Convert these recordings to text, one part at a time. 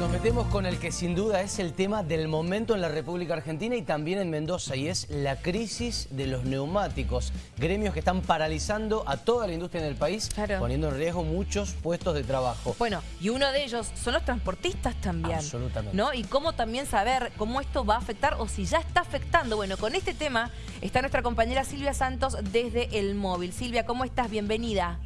Nos metemos con el que sin duda es el tema del momento en la República Argentina y también en Mendoza y es la crisis de los neumáticos. Gremios que están paralizando a toda la industria en el país, Claro. poniendo en riesgo muchos puestos de trabajo. Bueno, y uno de ellos son los transportistas también. Absolutamente. ¿No? Y cómo también saber cómo esto va a afectar o si ya está afectando. Bueno, con este tema está nuestra compañera Silvia Santos desde El Móvil. Silvia, ¿cómo estás? Bienvenida.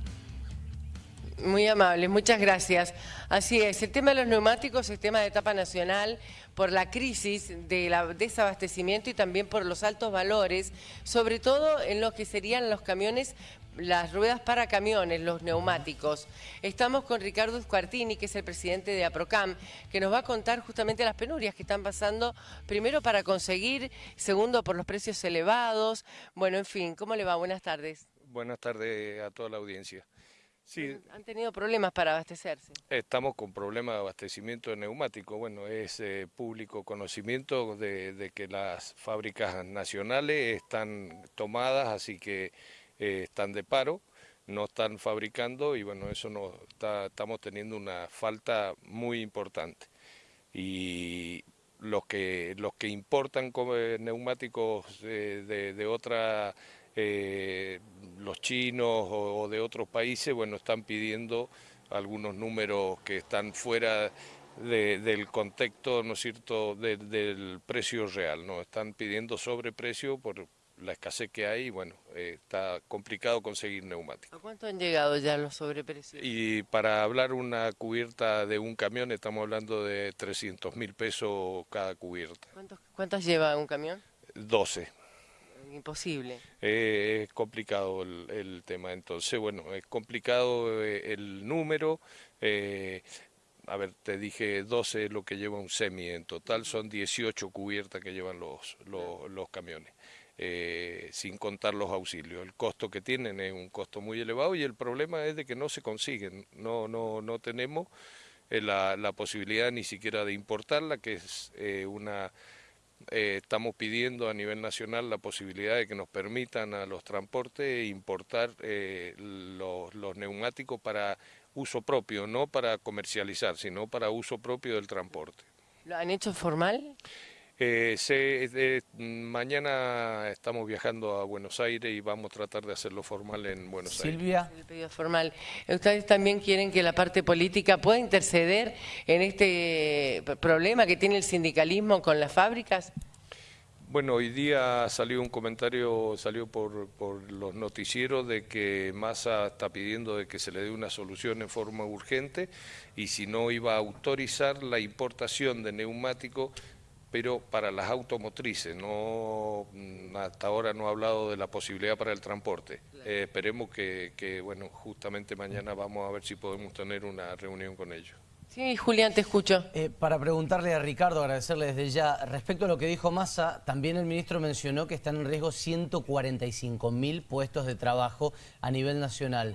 Muy amable, muchas gracias. Así es, el tema de los neumáticos es tema de etapa nacional por la crisis del desabastecimiento y también por los altos valores, sobre todo en lo que serían los camiones, las ruedas para camiones, los neumáticos. Estamos con Ricardo Escuartini, que es el presidente de APROCAM, que nos va a contar justamente las penurias que están pasando, primero para conseguir, segundo por los precios elevados. Bueno, en fin, ¿cómo le va? Buenas tardes. Buenas tardes a toda la audiencia. Sí, Han tenido problemas para abastecerse. estamos con problemas de abastecimiento de neumáticos. Bueno, es eh, público conocimiento de, de que las fábricas nacionales están tomadas, así que eh, están de paro, no están fabricando y bueno, eso nos está- estamos teniendo una falta muy importante. Y los que los que importan eh, neumáticos de, de otra eh, los chinos o, o de otros países, bueno, están pidiendo algunos números que están fuera de- del contexto, ¿no es cierto?, de- del precio real, ¿no? Están pidiendo sobreprecio por la escasez que hay y bueno, eh, está complicado conseguir neumáticos. ¿A cuánto han llegado ya los sobreprecios? Y para hablar una cubierta de un camión estamos hablando de 300 mil pesos cada cubierta, ¿Cuántos, ¿Cuántos lleva un camión? 12. Imposible. Eh, es complicado el, el tema, entonces, bueno, es complicado eh, el número. eh, a ver, te dije 12 es lo que lleva un semi, en total son 18 cubiertas que llevan los, los, los camiones, eh, sin contar los auxilios. El costo que tienen es un costo muy elevado y el problema es de que no se consiguen, no, no, no tenemos la, la posibilidad ni siquiera de importarla, que es eh, una eh, estamos pidiendo a nivel nacional la posibilidad de que nos permitan a los transportes importar eh, los, los neumáticos para uso propio, no para comercializar, sino para uso propio del transporte. ¿Lo han hecho formal? Eh, se- eh, mañana estamos viajando a Buenos Aires y vamos a tratar de hacerlo formal en Buenos Aires. Silvia, El pedido formal. ¿Ustedes también quieren que la parte política pueda interceder en este p- problema que tiene el sindicalismo con las fábricas? Bueno, hoy día salió un comentario, salió por, por los noticieros de que Massa está pidiendo de que se le dé una solución en forma urgente y si no iba a autorizar la importación de neumáticos, pero para las automotrices, no mm, hasta ahora no ha hablado de la posibilidad para el transporte. Eh, esperemos que, que, bueno, justamente mañana vamos a ver si podemos tener una reunión con ellos. Sí, Julián, te escucho. eh, para preguntarle a Ricardo, agradecerle desde ya, respecto a lo que dijo Massa, también el ministro mencionó que están en riesgo 145 mil puestos de trabajo a nivel nacional.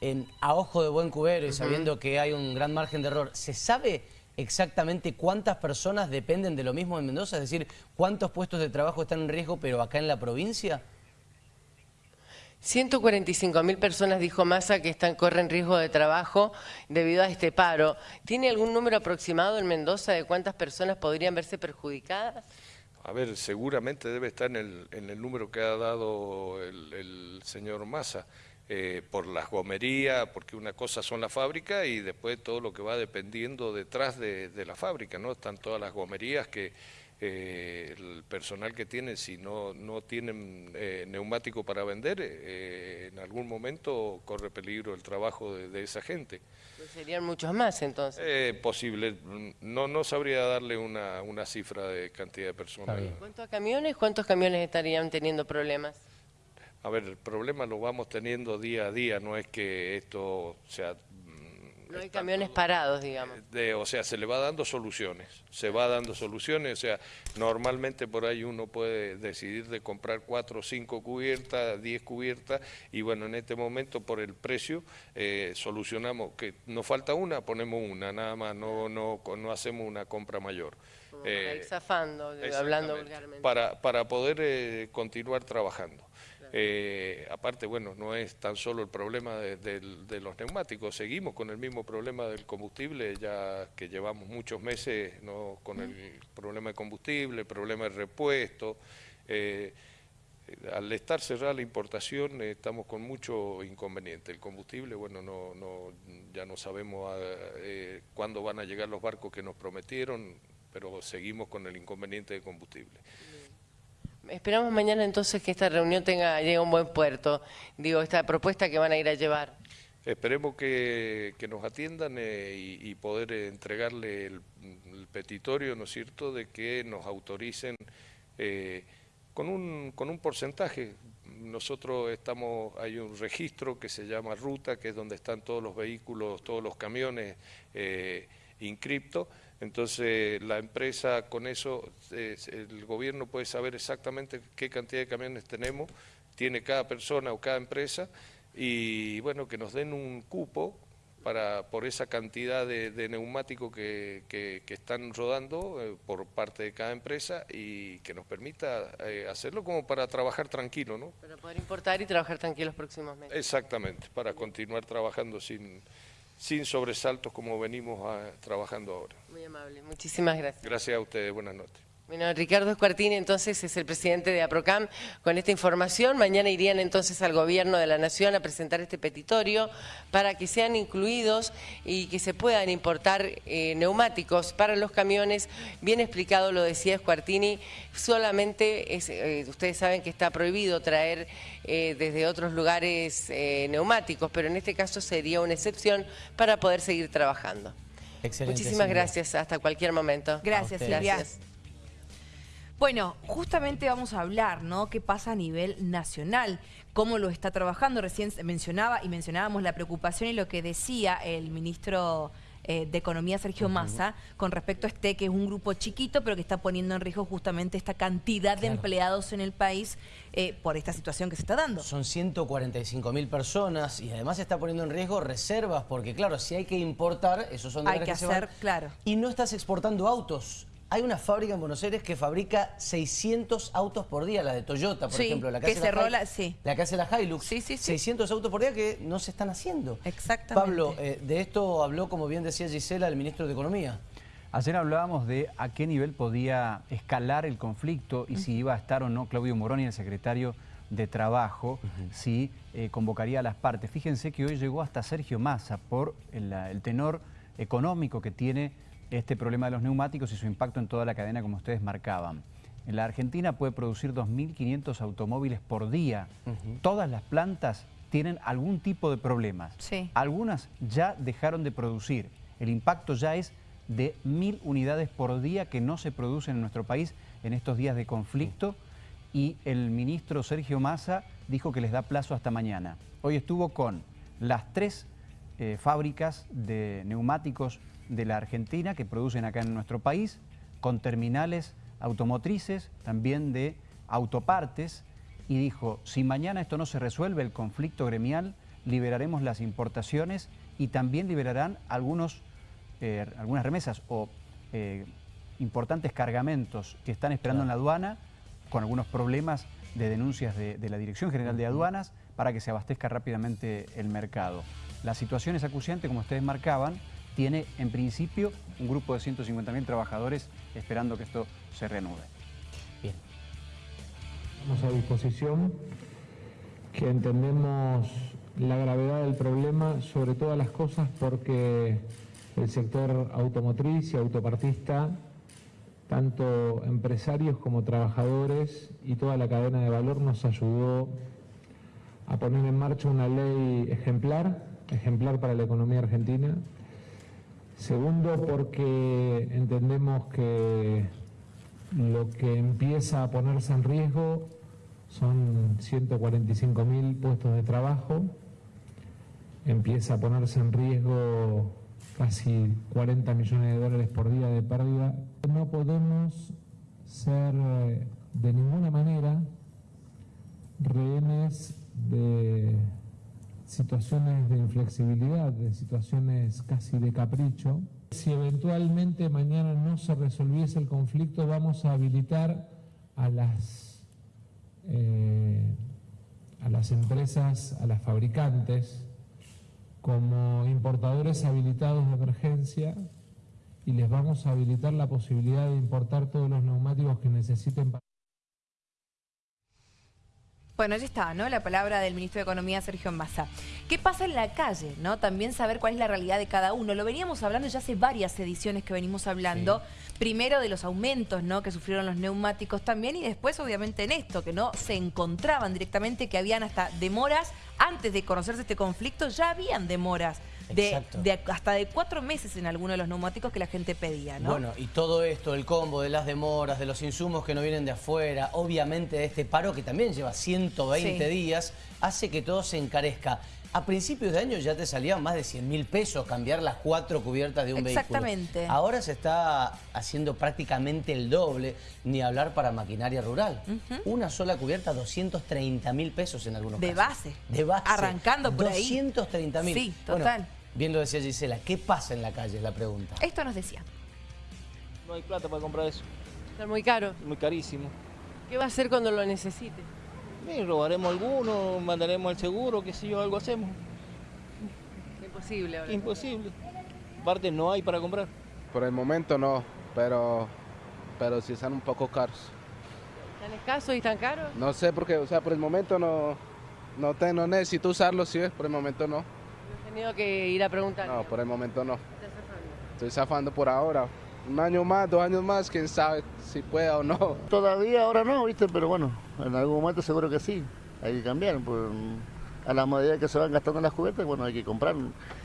En, a ojo de buen cubero y sabiendo que hay un gran margen de error, ¿se sabe exactamente cuántas personas dependen de lo mismo en Mendoza? Es decir, ¿cuántos puestos de trabajo están en riesgo pero acá en la provincia? 145 mil personas, dijo Massa, que están, corren riesgo de trabajo debido a este paro. ¿Tiene algún número aproximado en Mendoza de cuántas personas podrían verse perjudicadas? A ver, seguramente debe estar en el, en el número que ha dado el, el señor Massa, eh, por las gomerías, porque una cosa son las fábricas y después todo lo que va dependiendo detrás de, de la fábrica, ¿no? Están todas las gomerías que eh, el personal que tienen, si no, no tienen eh, neumático para vender, eh, en algún momento corre peligro el trabajo de, de esa gente. Pues serían muchos más entonces. Eh, posible, no, no sabría darle una, una cifra de cantidad de personas. ¿Cuántos camiones? ¿Cuántos camiones estarían teniendo problemas? A ver, el problema lo vamos teniendo día a día, no es que esto, sea, mm, No hay camiones todo- parados, digamos. de- o sea, se le va dando soluciones, se va dando soluciones, o sea, normalmente por ahí uno puede decidir de comprar cuatro o cinco cubiertas, diez cubiertas, y bueno, en este momento por el precio eh, solucionamos, que nos falta una, ponemos una, nada más, no, no, no hacemos una compra mayor. Para ir Eh, zafando, hablando vulgarmente. Para, para poder eh, continuar trabajando. Eh, aparte, bueno, no es tan solo el problema de, los neumáticos, seguimos con el mismo problema del combustible, ya que llevamos muchos meses ¿no? con el problema de combustible, el problema de repuesto. Eh, al estar cerrada la importación estamos con mucho inconveniente. El combustible, bueno, no, no, ya no sabemos eh, cuándo van a llegar los barcos que nos prometieron, pero seguimos con el inconveniente de combustible. Esperamos mañana entonces que esta reunión tenga llegue a un buen puerto, digo, esta propuesta que van a ir a llevar. Esperemos que, nos atiendan eh, y, poder entregarle el, petitorio, ¿no es cierto?, de que nos autoricen eh, con, un, con un porcentaje. Nosotros estamos, hay un registro que se llama ruta, que es donde están todos los vehículos, todos los camiones eh, inscriptos, entonces la empresa con eso, el gobierno puede saber exactamente qué cantidad de camiones tenemos, tiene cada persona o cada empresa y bueno, que nos den un cupo para, por esa cantidad de, neumáticos que, están rodando eh, por parte de cada empresa y que nos permita eh, hacerlo como para trabajar tranquilo, ¿no? Para poder importar y trabajar tranquilo los próximos meses. Exactamente, para continuar trabajando sin sin sobresaltos como venimos ah, trabajando ahora. Muy amable, muchísimas gracias. Gracias a ustedes, buenas noches. Bueno, Ricardo Escuartini entonces es el presidente de APROCAM con esta información. Mañana irían entonces al gobierno de la Nación a presentar este petitorio para que sean incluidos y que se puedan importar eh, neumáticos para los camiones. Bien explicado lo decía Escuartini, solamente eh, ustedes saben que está prohibido traer eh, desde otros lugares neumáticos, pero en este caso sería una excepción para poder seguir trabajando. Excelente, Muchísimas gracias, hasta cualquier momento. Gracias, Silvia. Bueno, justamente vamos a hablar, ¿no? ¿Qué pasa a nivel nacional? ¿Cómo lo está trabajando? Recién mencionaba y mencionábamos la preocupación y lo que decía el ministro eh, de Economía, Sergio Massa, con respecto a este, que es un grupo chiquito, pero que está poniendo en riesgo justamente esta cantidad de empleados en el país eh, por esta situación que se está dando. Son 145 mil personas y además se está poniendo en riesgo reservas, porque claro, si hay que importar, esos son de Hay que, hacer, claro. Y no estás exportando autos. Hay una fábrica en Buenos Aires que fabrica 600 autos por día, la de Toyota, por ejemplo. La que, cerró la, sí. la que hace la Hilux. Sí, sí, 600 autos por día que no se están haciendo. Exactamente. Pablo, eh, de esto habló, como bien decía Gisela, el ministro de Economía. Ayer hablábamos de a qué nivel podía escalar el conflicto y si iba a estar o no Claudio Moroni, el secretario de Trabajo, si eh, convocaría a las partes. Fíjense que hoy llegó hasta Sergio Massa por el tenor económico que tiene este problema de los neumáticos y su impacto en toda la cadena, como ustedes marcaban. En la Argentina puede producir 2.500 automóviles por día. Todas las plantas tienen algún tipo de problemas. Algunas ya dejaron de producir. El impacto ya es de mil unidades por día que no se producen en nuestro país en estos días de conflicto. Y el ministro Sergio Massa dijo que les da plazo hasta mañana. Hoy estuvo con las tres eh, fábricas de neumáticos de la Argentina que producen acá en nuestro país, con terminales automotrices, también de autopartes, y dijo, si mañana esto no se resuelve, el conflicto gremial, liberaremos las importaciones y también liberarán algunos, eh, algunas remesas o eh, importantes cargamentos que están esperando en la aduana, con algunos problemas de denuncias de, de la Dirección General de Aduanas, para que se abastezca rápidamente el mercado. La situación es acuciante, como ustedes marcaban, tiene en principio un grupo de 150.000 trabajadores esperando que esto se reanude. Bien. Estamos a disposición, que entendemos la gravedad del problema sobre todas las cosas porque el sector automotriz y autopartista, tanto empresarios como trabajadores y toda la cadena de valor nos ayudó a poner en marcha una ley ejemplar, ejemplar para la economía argentina, Segundo, porque entendemos que lo que empieza a ponerse en riesgo son 145 mil puestos de trabajo, empieza a ponerse en riesgo casi 40 millones de dólares por día de pérdida. No podemos ser eh, de ninguna manera rehenes de situaciones de inflexibilidad, de situaciones casi de capricho. Si eventualmente mañana no se resolviese el conflicto, vamos a habilitar a las eh, a las empresas, a las fabricantes, como importadores habilitados de emergencia y les vamos a habilitar la posibilidad de importar todos los neumáticos que necesiten para... Bueno, ya está, ¿no? La palabra del ministro de Economía, Sergio Massa. ¿Qué pasa en la calle, no? También saber cuál es la realidad de cada uno. Lo veníamos hablando ya hace varias ediciones que venimos hablando. Primero de los aumentos, ¿no? Que sufrieron los neumáticos también y después, obviamente, en esto, que no se encontraban directamente, que habían hasta demoras. Antes de conocerse este conflicto, ya habían demoras de, hasta de cuatro meses en algunos de los neumáticos que la gente pedía, ¿no? Bueno, y todo esto, el combo de las demoras, de los insumos que no vienen de afuera, obviamente de este paro que también lleva 120 días, hace que todo se encarezca. A principios de año ya te salían más de 100 mil pesos cambiar las cuatro cubiertas de un Exactamente. vehículo. Ahora se está haciendo prácticamente el doble, ni hablar para maquinaria rural. Una sola cubierta, 230 mil pesos en algunos de casos. Base. De base. Arrancando por ahí. 230 mil. Sí, total. Bien lo decía Gisela, ¿qué pasa en la calle? Es la pregunta. Esto nos decía. No hay plata para comprar eso. Está muy caro. Muy carísimo. ¿Qué va a hacer cuando lo necesite? robaremos alguno, mandaremos el seguro, qué sé yo, algo hacemos. Imposible ahora. Imposible. Aparte no hay para comprar. Por el momento no, pero, pero sí están un poco caros. ¿Están escasos y están caros? No sé porque, o sea, por el momento no, no, te, no necesito usarlos, sí, por el momento no tenido que ir a preguntar? No, por el momento no. Estoy zafando por ahora. Un año más, dos años más, quién sabe si pueda o no. Todavía ahora no, ¿viste? Pero bueno, en algún momento seguro que sí. Hay que cambiar. Pues, a la medida que se van gastando las cubiertas, bueno, hay que comprar.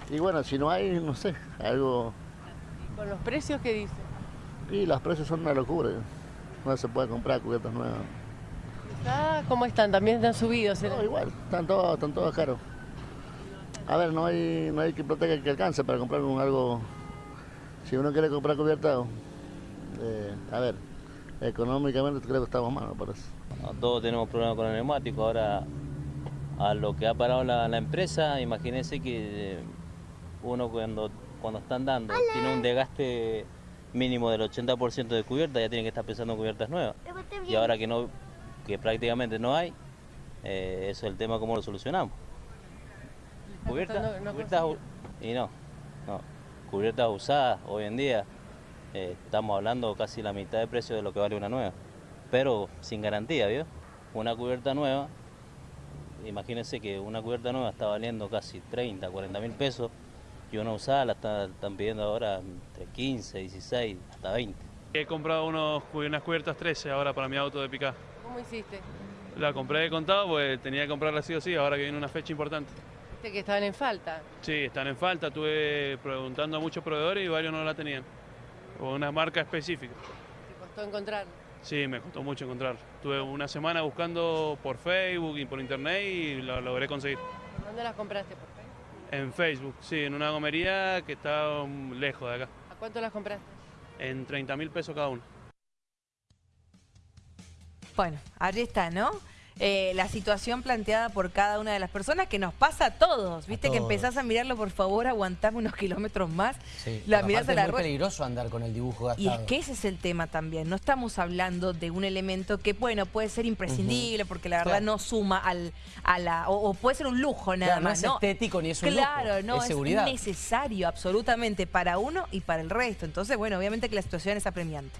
Y bueno, si no hay, no sé, algo... ¿Y con los precios qué dice? Y los precios son una locura. No se puede comprar cubiertas nuevas. ¿Cómo están? ¿También están subidos? No, igual, están todos, están todos caros. A ver, no hay, no hay que proteger que alcance para comprar un algo. Si uno quiere comprar cubierta, eh, a ver, económicamente creo que estamos mal, me parece. todos tenemos problemas con el neumático. Ahora, a lo que ha parado la, empresa, imagínense que eh, uno cuando, cuando están dando tiene un desgaste mínimo del 80% de cubierta, ya tiene que estar pensando en cubiertas nuevas. Y ahora que no que prácticamente no hay, eh, eso es el tema cómo lo solucionamos. Cubiertas, y no, no, cubiertas usadas hoy en día, eh, estamos hablando casi la mitad de precio de lo que vale una nueva, pero sin garantía, ¿vio? Una cubierta nueva, imagínense que una cubierta nueva está valiendo casi 30, 40 mil pesos y una usada la están pidiendo ahora entre 15, 16, hasta 20. He comprado unos, unas cubiertas 13 ahora para mi auto de picar. ¿Cómo hiciste? La compré de contado, pues tenía que comprarla sí o sí, ahora que viene una fecha importante que estaban en falta. Sí, están en falta. Estuve preguntando a muchos proveedores y varios no la tenían. O una marca específica. ¿Te costó encontrar? Sí, me costó mucho encontrar. Estuve una semana buscando por Facebook y por internet y lo logré conseguir. ¿Dónde las compraste? ¿Por Facebook? En Facebook, sí, en una gomería que está lejos de acá. ¿A cuánto las compraste? En 30 mil pesos cada una. Bueno, allí está, ¿no? Eh, la situación planteada por cada una de las personas que nos pasa a todos. Viste que empezás a mirarlo, por favor, aguantame unos kilómetros más. Sí, la mirás es muy peligroso andar con el dibujo gastado. Y es que ese es el tema también. No estamos hablando de un elemento que, bueno, puede ser imprescindible porque la verdad no suma al, a la... O, puede ser un lujo nada más. No es estético ni es un claro, no, es, seguridad. necesario absolutamente para uno y para el resto. Entonces, bueno, obviamente que la situación es apremiante.